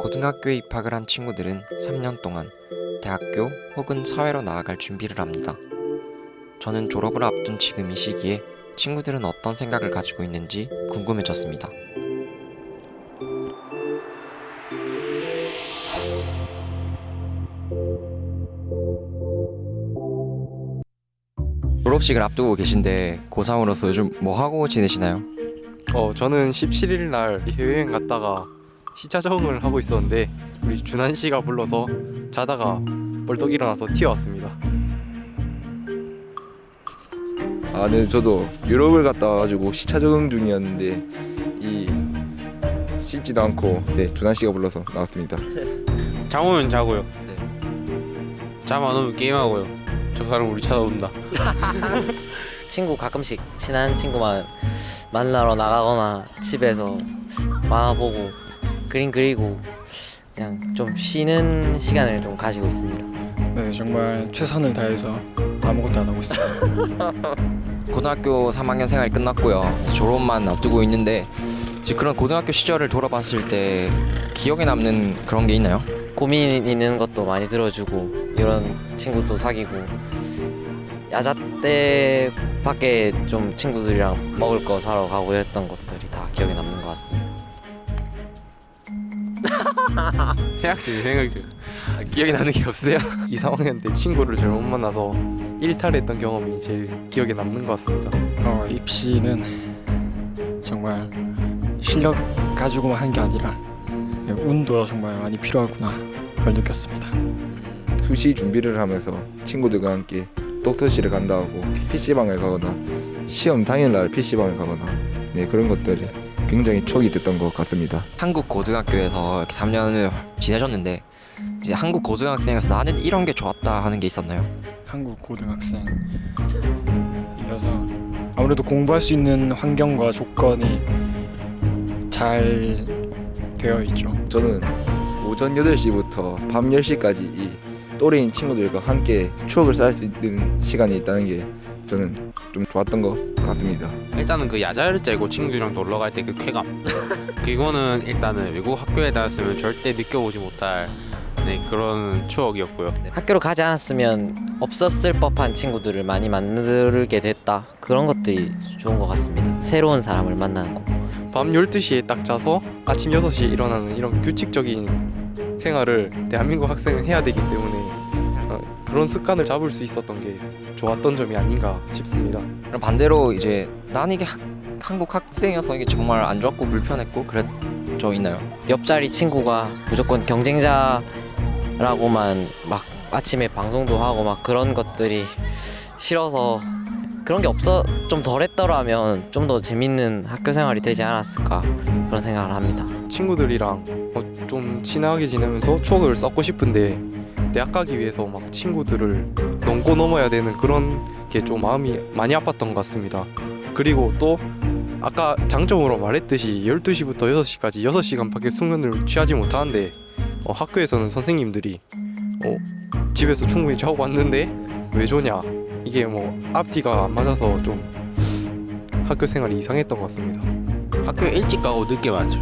고등학교에 입학을 한 친구들은 3년 동안 대학교 혹은 사회로 나아갈 준비를 합니다. 저는 졸업을 앞둔 지금 이 시기에 친구들은 어떤 생각을 가지고 있는지 궁금해졌습니다. 졸업식을 앞두고 계신데 고3으로서 요즘 뭐 하고 지내시나요? 어 저는 17일 날 해외여행 갔다가 시차 적응을 하고 있었는데 우리 준한 씨가 불러서 자다가 벌떡 일어나서 튀어왔습니다. 아, 네, 저도 유럽을 갔다 와가지고 시차 적응 중이었는데 이 씻지도 않고 네 준한 씨가 불러서 나왔습니다. 잠 오면 자고요. 네. 잠안 오면 게임하고요. 저 사람 우리 찾아온다. 친구 가끔씩 친한 친구만 만나러 나가거나 집에서 만화 보고 그림 그리고 그냥 좀 쉬는 시간을 좀 가지고 있습니다. 네, 정말 최선을 다해서 아무것도 안 하고 있습니다. 고등학교 3학년 생활이 끝났고요. 졸업만 앞두고 있는데 이제 그런 고등학교 시절을 돌아봤을 때 기억에 남는 그런 게 있나요? 고민 있는 것도 많이 들어주고 이런 친구도 사귀고 야자 때 밖에 좀 친구들이랑 먹을 거 사러 가고 했던 것들이 다 기억에 남는 것 같습니다. 생각 중, 생각 중. 아, 기억에 남는 게 없어요? 이 3학년 때 친구를 잘 못 만나서 일탈했던 경험이 제일 기억에 남는 것 같습니다. 어, 입시는 정말 실력 가지고만 한 게 아니라 네, 운도 정말 많이 필요하구나 그걸 느꼈습니다. 수시 준비를 하면서 친구들과 함께 독서실을 간다 하고 PC방을 가거나 시험 당일날 PC방을 가거나 네 그런 것들이 굉장히 추억이 됐던 것 같습니다. 한국 고등학교에서 이렇게 3년을 지내셨는데 이제 한국 고등학생에서 나는 이런 게 좋았다 하는 게 있었나요? 한국 고등학생 이어서 아무래도 공부할 수 있는 환경과 조건이 잘 되어 있죠. 저는 오전 8시부터 밤 10시까지 이 또래인 친구들과 함께 추억을 쌓을 수 있는 시간이 있다는 게 저는 좀 좋았던 것 같습니다. 일단은 그 야자를 째고 친구들이랑 놀러 갈 때 그 쾌감. 그거는 일단은 외국 학교에 다녔으면 절대 느껴보지 못할 네, 그런 추억이었고요. 학교를 가지 않았으면 없었을 법한 친구들을 많이 만들게 됐다 그런 것들이 좋은 것 같습니다. 새로운 사람을 만나는 거. 밤 12시에 딱 자서 아침 6시에 일어나는 이런 규칙적인 생활을 대한민국 학생은 해야 되기 때문에 어, 그런 습관을 잡을 수 있었던 게 좋았던 점이 아닌가 싶습니다. 그럼 반대로 이제 난 이게 학, 한국 학생이어서 이게 정말 안 좋았고 불편했고 그랬죠 있나요? 옆자리 친구가 무조건 경쟁자라고만 막 아침에 방송도 하고 막 그런 것들이 싫어서 그런 게 없어 좀 덜했더라면 좀 더 재밌는 학교 생활이 되지 않았을까 그런 생각을 합니다. 친구들이랑 어, 좀 친하게 지내면서 추억을 쌓고 싶은데 대학 가기 위해서 막 친구들을 넘고 넘어야 되는 그런 게 좀 마음이 많이 아팠던 것 같습니다. 그리고 또 아까 장점으로 말했듯이 12시부터 6시까지 6시간 밖에 숙면을 취하지 못하는데 어, 학교에서는 선생님들이 어, 집에서 충분히 자고 왔는데 왜 조냐 이게 뭐 앞뒤가 안 맞아서 좀 학교 생활이 이상했던 것 같습니다. 학교에 일찍 가고 늦게 왔죠.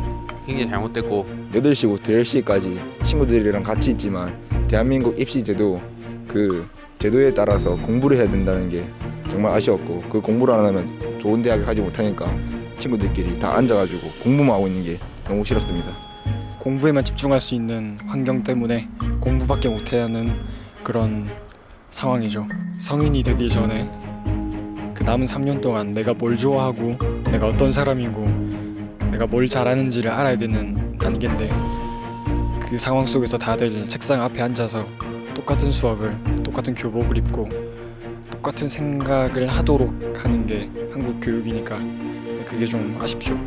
굉장히 잘못됐고 8시부터 10시까지 친구들이랑 같이 있지만 대한민국 입시 제도 그 제도에 따라서 공부를 해야 된다는 게 정말 아쉬웠고 그 공부를 안 하면 좋은 대학을 가지 못하니까 친구들끼리 다 앉아가지고 공부만 하고 있는 게 너무 싫었습니다. 공부에만 집중할 수 있는 환경 때문에 공부밖에 못해야 하는 그런 상황이죠. 성인이 되기 전에 그 남은 3년 동안 내가 뭘 좋아하고 내가 어떤 사람이고 내가 뭘 잘하는지를 알아야 되는 단계인데 그 상황 속에서 다들 책상 앞에 앉아서 똑같은 수업을 똑같은 교복을 입고 똑같은 생각을 하도록 하는 게 한국 교육이니까 그게 좀 아쉽죠.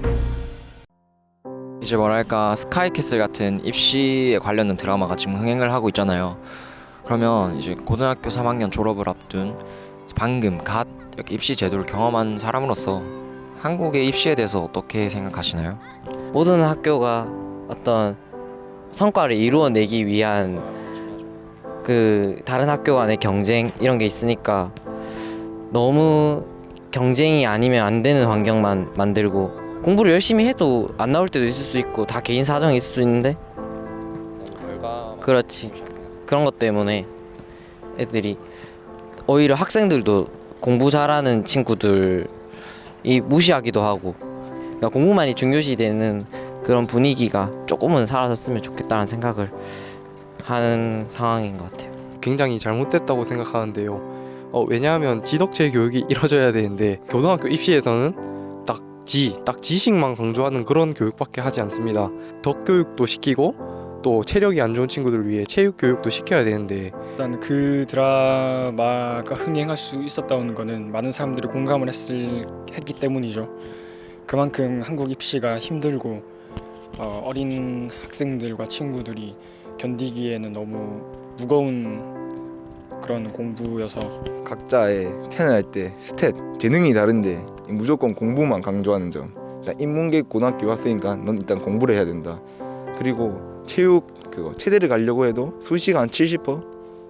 이제 뭐랄까 스카이캐슬 같은 입시에 관련된 드라마가 지금 흥행을 하고 있잖아요. 그러면 이제 고등학교 3학년 졸업을 앞둔 방금 갓 이렇게 입시 제도를 경험한 사람으로서 한국의 입시에 대해서 어떻게 생각하시나요? 모든 학교가 어떤 성과를 이루어내기 위한 그 다른 학교 간의 경쟁 이런 게 있으니까 너무 경쟁이 아니면 안 되는 환경만 만들고 공부를 열심히 해도 안 나올 때도 있을 수 있고 다 개인 사정이 있을 수 있는데 그렇지. 그런 것 때문에 애들이 오히려 학생들도 공부 잘하는 친구들이 무시하기도 하고 그러니까 공부만이 중요시 되는 그런 분위기가 조금은 사라졌으면 좋겠다는 생각을 하는 상황인 것 같아요. 굉장히 잘못됐다고 생각하는데요. 어, 왜냐하면 지덕체 교육이 이루어져야 되는데 고등학교 입시에서는 딱 지, 딱 지식만 강조하는 그런 교육밖에 하지 않습니다. 덕 교육도 시키고 또 체력이 안 좋은 친구들을 위해 체육 교육도 시켜야 되는데 일단 그 드라마가 흥행할 수 있었다는 거는 많은 사람들이 공감을 했을 했기 때문이죠. 그만큼 한국 입시가 힘들고 어, 어린 학생들과 친구들이 견디기에는 너무 무거운 그런 공부여서 각자의 태어날 때 스탯 재능이 다른데 무조건 공부만 강조하는 점. 일단 인문계 고등학교 왔으니까 넌 일단 공부를 해야 된다. 그리고 체육 그거 체대를 가려고 해도 수시간 70%,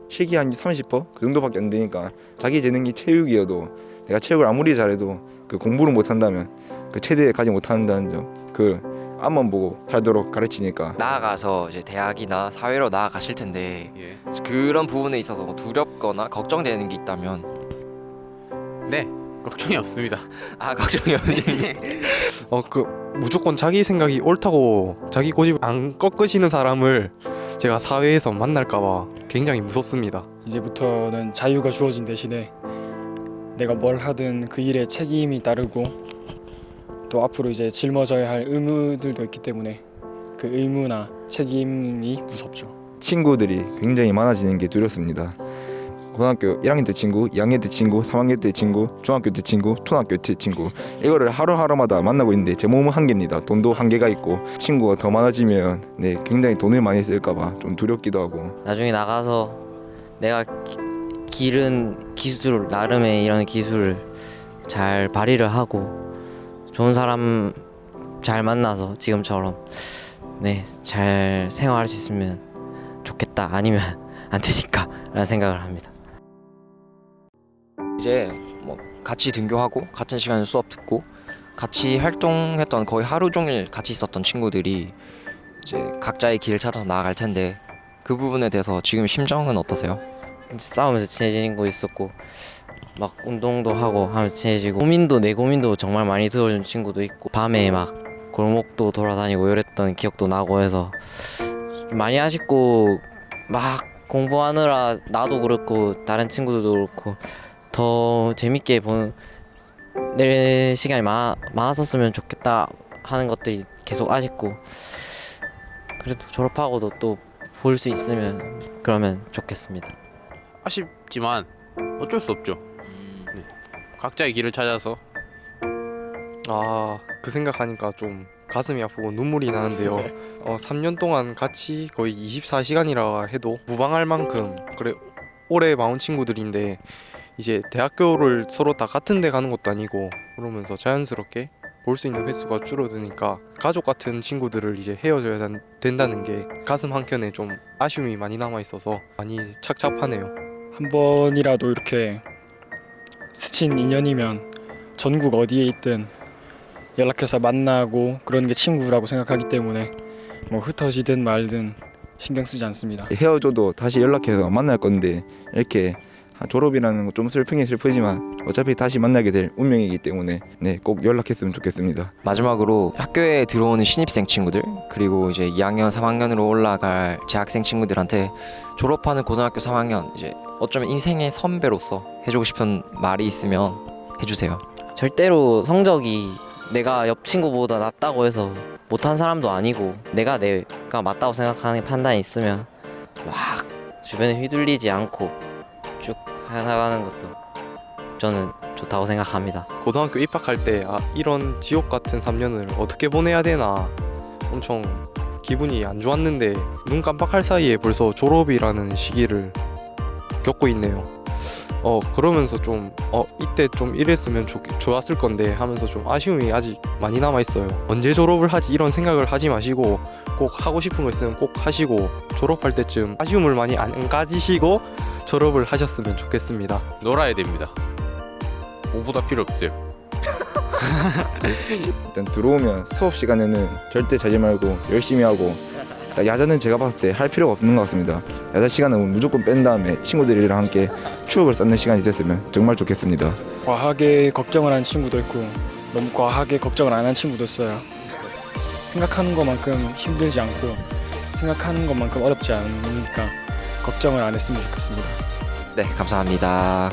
실기 한 30%그 정도밖에 안 되니까 자기 재능이 체육이어도 내가 체육을 아무리 잘해도 그 공부를 못 한다면 그 체대에 가지 못한다는 점. 그 앞만 보고 살도록 가르치니까 나아가서 이제 대학이나 사회로 나아가실 텐데 예. 그런 부분에 있어서 뭐 두렵거나 걱정되는 게 있다면 네. 걱정이 없습니다. 아 걱정이 없니? 어그 무조건 자기 생각이 옳다고 자기 고집 안 꺾으시는 사람을 제가 사회에서 만날까봐 굉장히 무섭습니다. 이제부터는 자유가 주어진 대신에 내가 뭘 하든 그 일에 책임이 따르고 또 앞으로 이제 짊어져야 할 의무들도 있기 때문에 그 의무나 책임이 무섭죠. 친구들이 굉장히 많아지는 게 두렵습니다. 고등학교 1학년 때 친구, 2학년 때 친구, 3학년 때 친구, 중학교 때 친구, 초등학교 때 친구 이거를 하루하루마다 만나고 있는데 제 몸은 한계입니다. 돈도 한계가 있고 친구가 더 많아지면 네 굉장히 돈을 많이 쓸까 봐 좀 두렵기도 하고 나중에 나가서 내가 기- 기른 기술 나름의 이런 기술을 잘 발휘를 하고 좋은 사람 잘 만나서 지금처럼 네 잘 생활할 수 있으면 좋겠다 아니면 안 되니까 라는 생각을 합니다. 이제 뭐 같이 등교하고 같은 시간에 수업 듣고 같이 활동했던 거의 하루 종일 같이 있었던 친구들이 이제 각자의 길을 찾아서 나아갈 텐데 그 부분에 대해서 지금 심정은 어떠세요? 싸우면서 친해지는 거 있었고 막 운동도 하고 하면서 친해지고 고민도 내 고민도 정말 많이 들어준 친구도 있고 밤에 막 골목도 돌아다니고 이랬던 기억도 나고 해서 좀 많이 아쉽고 막 공부하느라 나도 그렇고 다른 친구들도 그렇고 더 재밌게 보낼 시간이 많아, 많았었으면 좋겠다 하는 것들이 계속 아쉽고 그래도 졸업하고도 또 볼 수 있으면 그러면 좋겠습니다. 아쉽지만 어쩔 수 없죠. 각자의 길을 찾아서 아 그 생각하니까 좀 가슴이 아프고 눈물이 나는데요. 어 3년 동안 같이 거의 24시간이라 해도 무방할 만큼 그래 오래 마운 친구들인데 이제 대학교를 서로 다 같은 데 가는 것도 아니고 그러면서 자연스럽게 볼 수 있는 횟수가 줄어드니까 가족 같은 친구들을 이제 헤어져야 단- 된다는 게 가슴 한켠에 좀 아쉬움이 많이 남아 있어서 많이 착잡하네요. 한 번이라도 이렇게 스친 인연이면 전국 어디에 있든 연락해서 만나고 그런 게 친구라고 생각하기 때문에 뭐 흩어지든 말든 신경 쓰지 않습니다. 헤어져도 다시 연락해서 만날 건데 이렇게 졸업이라는 거 좀 슬프긴 슬프지만 어차피 다시 만나게 될 운명이기 때문에 네 꼭 연락했으면 좋겠습니다. 마지막으로 학교에 들어오는 신입생 친구들 그리고 이제 2학년, 3학년으로 올라갈 재학생 친구들한테 졸업하는 고등학교 3학년 이제 어쩌면 인생의 선배로서 해주고 싶은 말이 있으면 해주세요. 절대로 성적이 내가 옆 친구보다 낫다고 해서 못한 사람도 아니고 내가 내가 맞다고 생각하는 판단이 있으면 막 주변에 휘둘리지 않고 쭉 해나가는 것도 저는 좋다고 생각합니다. 고등학교 입학할 때 아, 이런 지옥 같은 3년을 어떻게 보내야 되나 엄청 기분이 안 좋았는데 눈 깜빡할 사이에 벌써 졸업이라는 시기를 겪고 있네요. 어 그러면서 좀 어 이때 좀 이랬으면 좋, 좋았을 건데 하면서 좀 아쉬움이 아직 많이 남아 있어요. 언제 졸업을 하지 이런 생각을 하지 마시고 꼭 하고 싶은 거 있으면 꼭 하시고 졸업할 때쯤 아쉬움을 많이 안 가지시고 졸업을 하셨으면 좋겠습니다. 놀아야 됩니다. 뭐보다 필요 없어요. 일단 들어오면 수업 시간에는 절대 자지 말고 열심히 하고 야자는 제가 봤을 때 할 필요가 없는 것 같습니다. 야자 시간은 무조건 뺀 다음에 친구들이랑 함께 추억을 쌓는 시간이 됐으면 정말 좋겠습니다. 과하게 걱정을 하는 친구도 있고 너무 과하게 걱정을 안 하는 친구도 있어요. 생각하는 것만큼 힘들지 않고 생각하는 것만큼 어렵지 않으니까 걱정을 안 했으면 좋겠습니다. 네, 감사합니다.